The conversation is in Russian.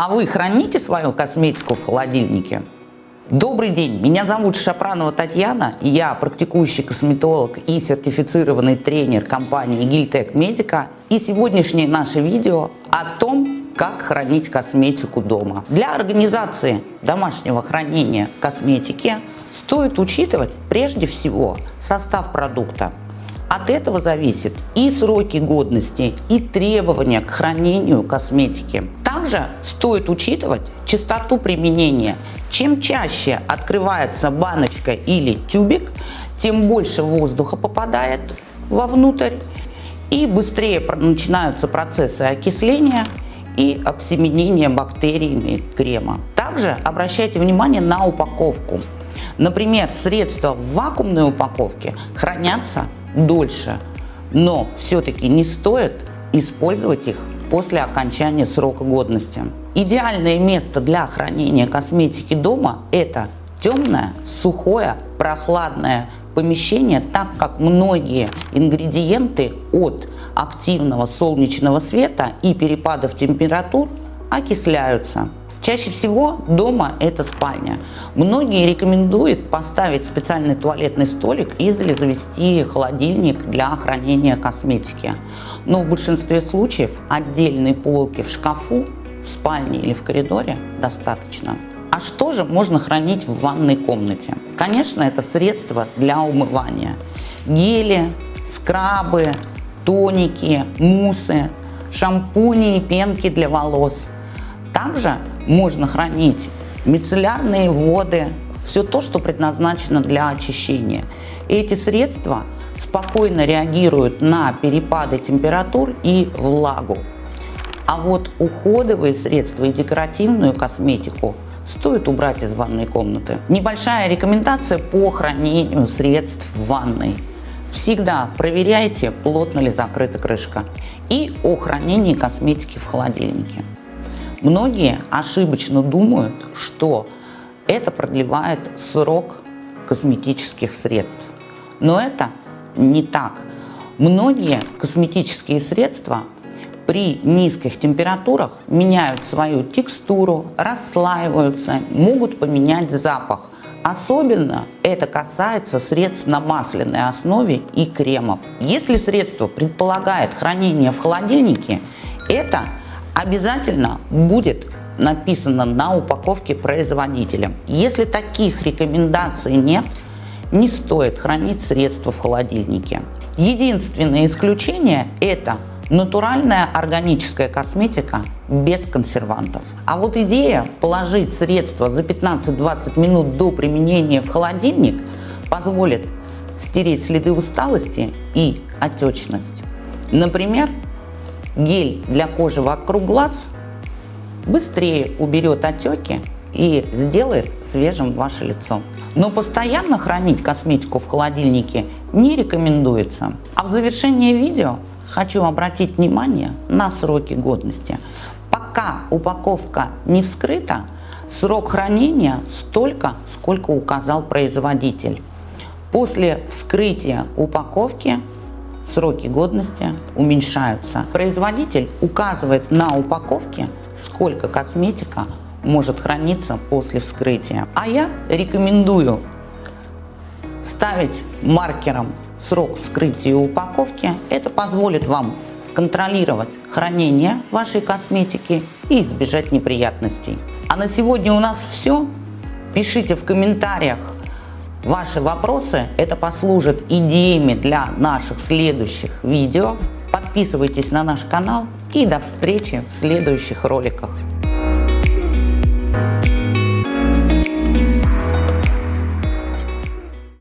А вы храните свою косметику в холодильнике? Добрый день, меня зовут Шапранова Татьяна, я практикующий косметолог и сертифицированный тренер компании Гильтек Медика. И сегодняшнее наше видео о том, как хранить косметику дома. Для организации домашнего хранения косметики стоит учитывать прежде всего состав продукта. От этого зависит и сроки годности, и требования к хранению косметики. Также стоит учитывать частоту применения. Чем чаще открывается баночка или тюбик, тем больше воздуха попадает вовнутрь и быстрее начинаются процессы окисления и обсеменения бактериями крема. Также обращайте внимание на упаковку. Например, средства в вакуумной упаковке хранятся дольше, но все-таки не стоит использовать их после окончания срока годности. Идеальное место для хранения косметики дома – это темное, сухое, прохладное помещение, так как многие ингредиенты от активного солнечного света и перепадов температур окисляются. Чаще всего дома это спальня. Многие рекомендуют поставить специальный туалетный столик или завести холодильник для хранения косметики. Но в большинстве случаев отдельной полки в шкафу, в спальне или в коридоре достаточно. А что же можно хранить в ванной комнате? Конечно, это средства для умывания. Гели, скрабы, тоники, муссы, шампуни и пенки для волос. Также можно хранить мицеллярные воды, все то, что предназначено для очищения. эти средства спокойно реагируют на перепады температур и влагу. А вот уходовые средства и декоративную косметику стоит убрать из ванной комнаты. Небольшая рекомендация по хранению средств в ванной. Всегда проверяйте, плотно ли закрыта крышка. И о хранении косметики в холодильнике. Многие ошибочно думают, что это продлевает срок косметических средств. Но это не так. Многие косметические средства при низких температурах меняют свою текстуру, расслаиваются, могут поменять запах. Особенно это касается средств на масляной основе и кремов. Если средство предполагает хранение в холодильнике, это обязательно будет написано на упаковке производителя. Если таких рекомендаций нет, не стоит хранить средства в холодильнике. Единственное исключение – это натуральная органическая косметика без консервантов. А вот идея положить средства за 15-20 минут до применения в холодильник позволит стереть следы усталости и отечность. Например, гель для кожи вокруг глаз быстрее уберет отеки и сделает свежим ваше лицо. Но постоянно хранить косметику в холодильнике не рекомендуется. А в завершении видео хочу обратить внимание на сроки годности. Пока упаковка не вскрыта, срок хранения столько, сколько указал производитель. После вскрытия упаковки сроки годности уменьшаются. Производитель указывает на упаковке, сколько косметика может храниться после вскрытия. А я рекомендую ставить маркером срок вскрытия упаковки. Это позволит вам контролировать хранение вашей косметики и избежать неприятностей. А на сегодня у нас все. Пишите в комментариях, Ваши вопросы это послужит идеями для наших следующих видео. Подписывайтесь на наш канал и до встречи в следующих роликах.